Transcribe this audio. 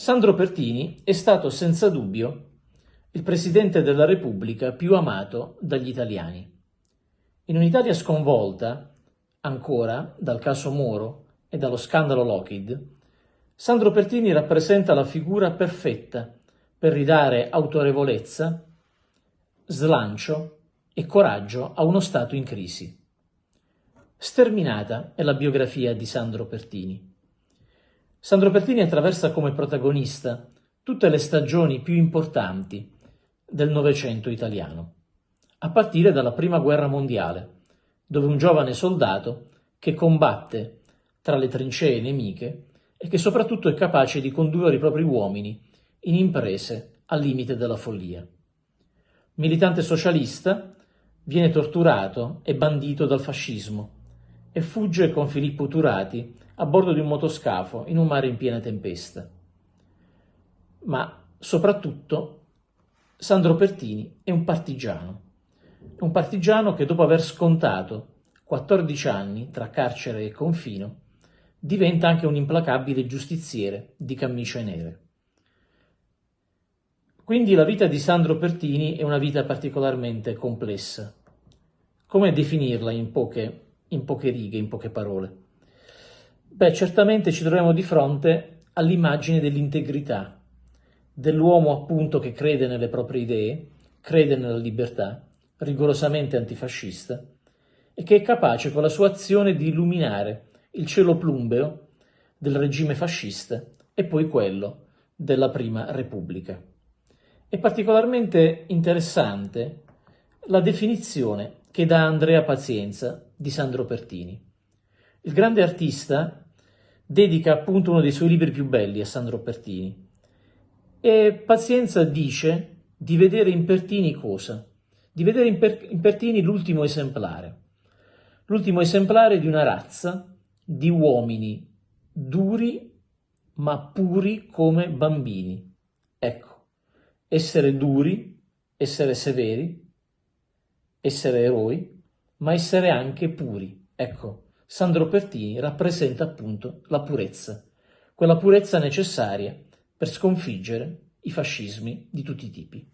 Sandro Pertini è stato senza dubbio il Presidente della Repubblica più amato dagli italiani. In un'Italia sconvolta, ancora, dal caso Moro e dallo scandalo Lockheed, Sandro Pertini rappresenta la figura perfetta per ridare autorevolezza, slancio e coraggio a uno Stato in crisi. Sterminata è la biografia di Sandro Pertini. Sandro Pertini attraversa come protagonista tutte le stagioni più importanti del Novecento italiano, a partire dalla Prima Guerra Mondiale, dove un giovane soldato che combatte tra le trincee nemiche e che soprattutto è capace di condurre i propri uomini in imprese al limite della follia. Militante socialista, viene torturato e bandito dal fascismo e fugge con Filippo Turati a bordo di un motoscafo in un mare in piena tempesta. Ma soprattutto Sandro Pertini è un partigiano, un partigiano che dopo aver scontato 14 anni tra carcere e confino diventa anche un implacabile giustiziere di camicie nere. Quindi la vita di Sandro Pertini è una vita particolarmente complessa. Come definirla in poche, in poche righe, in poche parole? Beh, certamente ci troviamo di fronte all'immagine dell'integrità, dell'uomo appunto che crede nelle proprie idee, crede nella libertà, rigorosamente antifascista, e che è capace con la sua azione di illuminare il cielo plumbeo del regime fascista e poi quello della Prima Repubblica. È particolarmente interessante la definizione che dà Andrea Pazienza di Sandro Pertini. Il grande artista dedica appunto uno dei suoi libri più belli a Sandro Pertini e Pazienza dice di vedere in Pertini cosa? Di vedere in, per- in Pertini l'ultimo esemplare, l'ultimo esemplare di una razza di uomini duri ma puri come bambini. Ecco, essere duri, essere severi, essere eroi, ma essere anche puri. Ecco, Sandro Pertini rappresenta appunto la purezza, quella purezza necessaria per sconfiggere i fascismi di tutti i tipi.